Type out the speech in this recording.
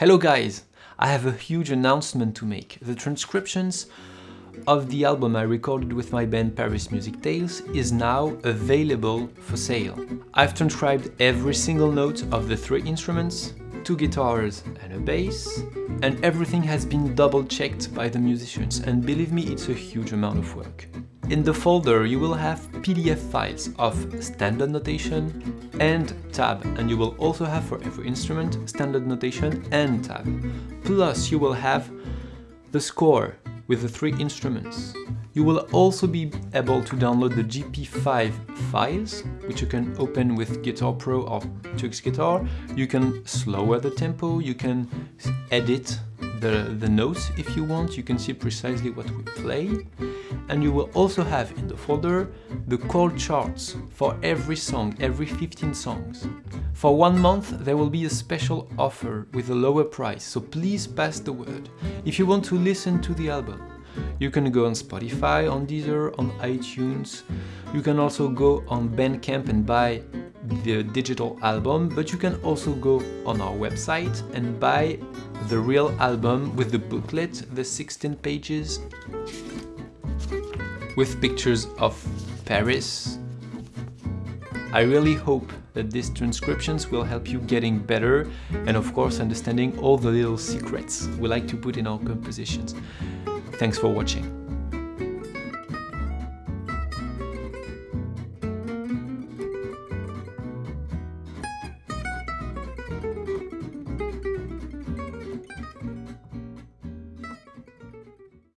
Hello guys! I have a huge announcement to make. The transcriptions of the album I recorded with my band Paris Music Tales is now available for sale. I've transcribed every single note of the three instruments, two guitars and a bass, and everything has been double checked by the musicians and believe me it's a huge amount of work. In the folder you will have PDF files of standard notation and tab and you will also have for every instrument standard notation and tab. Plus you will have the score with the three instruments. You will also be able to download the GP5 files, which you can open with Guitar Pro or Tux Guitar. You can lower the tempo, you can edit the, the notes if you want, you can see precisely what we play. And you will also have in the folder the chord charts for every song, every 15 songs. For one month there will be a special offer with a lower price, so please pass the word. If you want to listen to the album, you can go on Spotify, on Deezer, on iTunes. You can also go on Bandcamp and buy the digital album, but you can also go on our website and buy the real album with the booklet, the 16 pages, with pictures of Paris. I really hope that these transcriptions will help you getting better and of course understanding all the little secrets we like to put in our compositions. Thanks for watching.